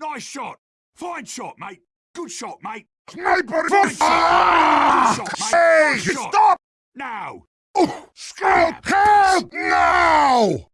Nice shot. Fine shot, mate. Good shot, mate. Sniper! Fine shot. Ah! Good shot, mate. Hey, Good shot. stop! Now. Oh, scout! Help now!